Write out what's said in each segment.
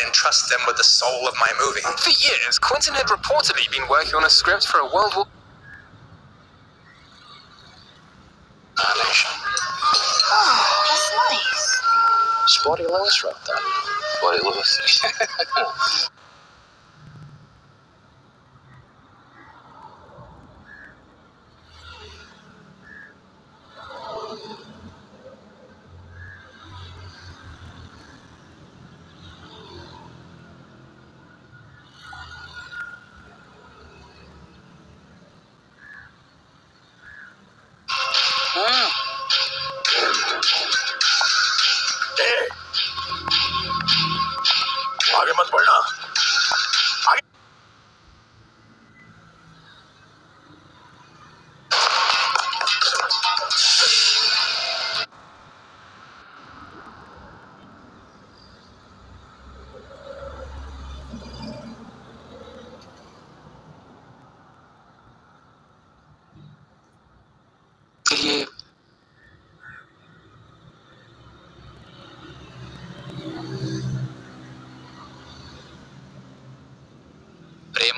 and entrust them with the soul of my movie. For years, Quentin had reportedly been working on a script for a World War. Animation. Oh, ah, that's nice. Spotty Lewis wrote that. Spotty Lewis.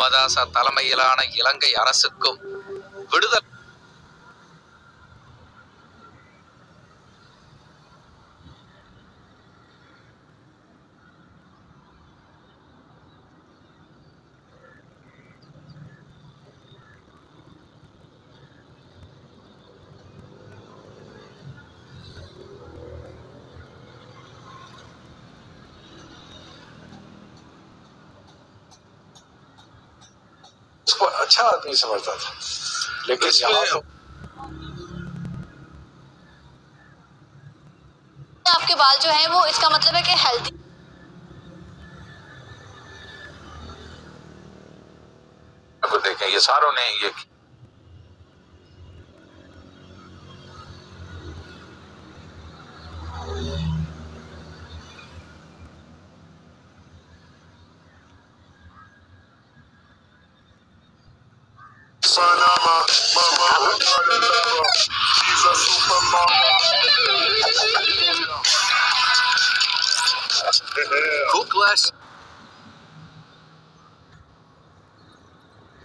மதாசா தலைமையிலான இலங்கை அரசுக்கும் விடுதலை उसको अच्छा आदमी समझता था। लेकिन इस यहाँ पे- तो आपके बाल जो है वो इसका मतलब है कि हेल्दी को देखें ये सारों ने ये son, mama. She's a super mama. Cool class.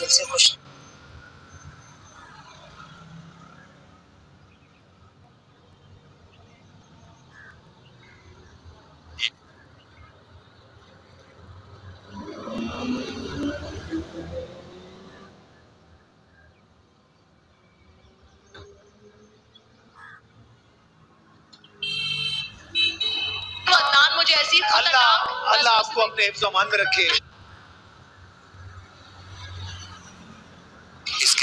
दिल से खुश अल्लाह अल्लाह आपको अपने हिफ्ज़ अमान में रखे।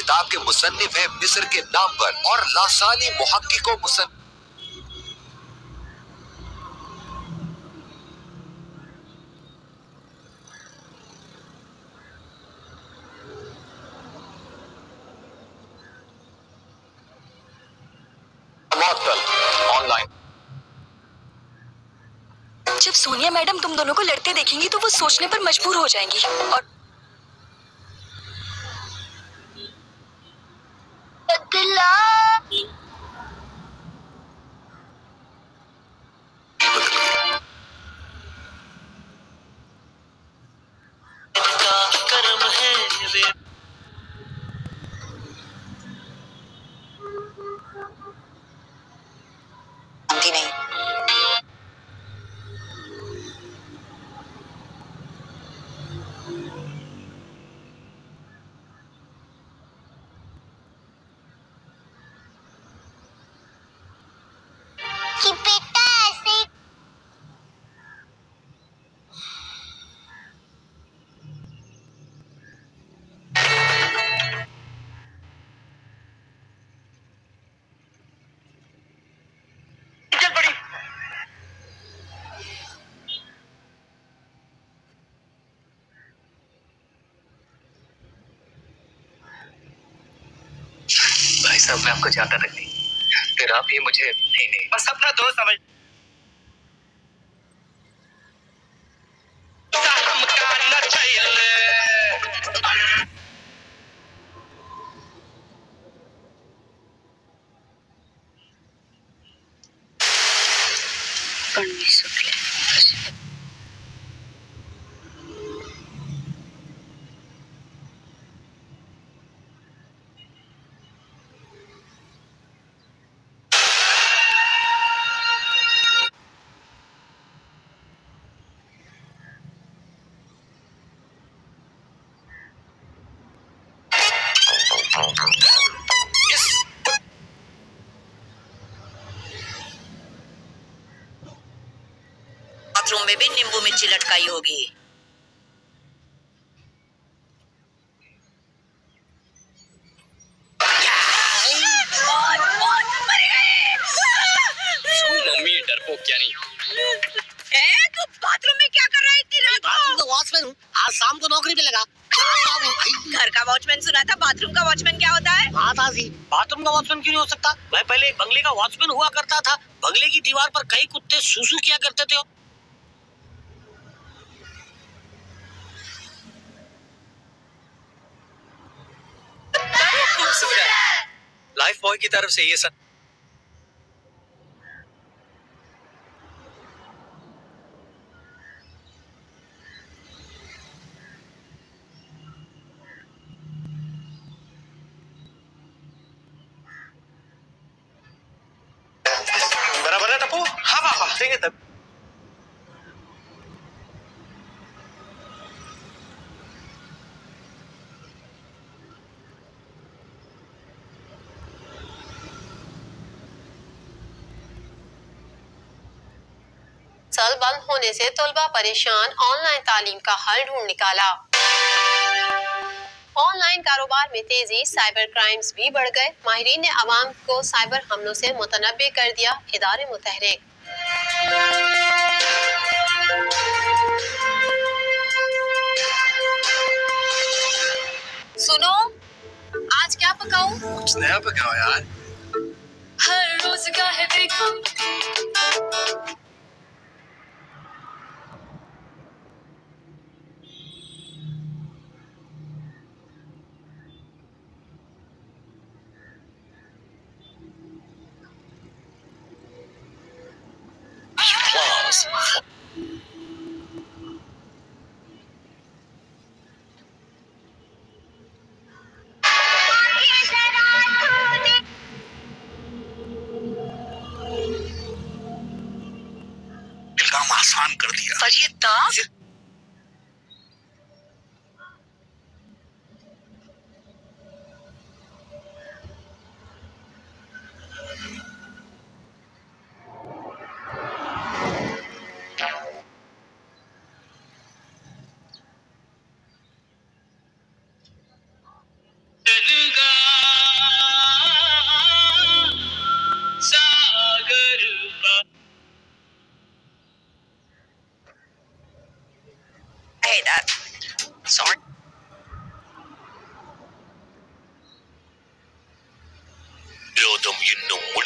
किताब के मुसन्निफ है मिस्र के नाम पर और लासानी मुहक्किको मुसन ऑनलाइन जब सोनिया मैडम तुम दोनों को लड़ते देखेंगी तो वो सोचने पर मजबूर हो जाएँगी। और सब मैं आपको जानता तक नहीं फिर आप ही मुझे नहीं नहीं। बस अपना दोस्त समझ पण मी बाथरूम में भी नींबू मिर्ची लटकाई होगी। क्या नहीं? ए, तू बाथरूम में क्या कर रहा है इतनी रात बाथरूम का वॉचमैन हूँ। आज शाम को नौकरी पे लगा। घर का वॉचमैन सुना था बाथरूम का वॉचमैन क्या होता है? हाँ ताजी बाथरूम का वॉचमैन क्यों नहीं हो सकता? मैं पहले एक बंगले का वॉचमैन हुआ करता था। बंगले की दीवार पर कई कुत्ते सुसु किया करते थे। लाइफ बॉय की तरफ़ से ये सब बराबर है टप्पू हाँ हाँ हाँ होने से तलबा परेशान ऑनलाइन तालीम का हल ढूंढ निकाला। ऑनलाइन कारोबार में तेज़ी साइबर क्राइम्स भी बढ़ गए। माहरीन ने आवाम को साइबर हमलों से मुतनबे कर दिया इदारे मुतहरिक। सुनो आज क्या पकाऊं? कुछ नया पकाओ यार। हर रोज का है देखो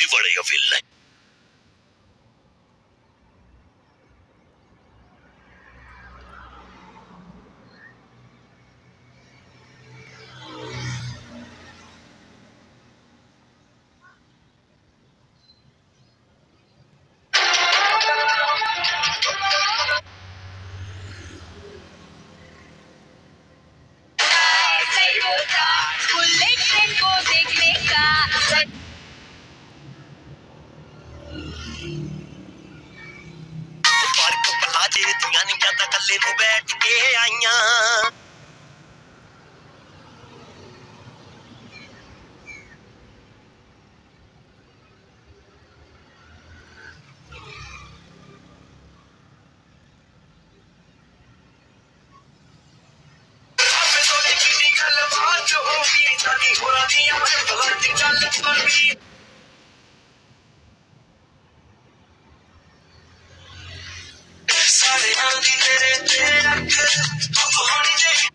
முடிவடையவில்லை Sorry, I'm good.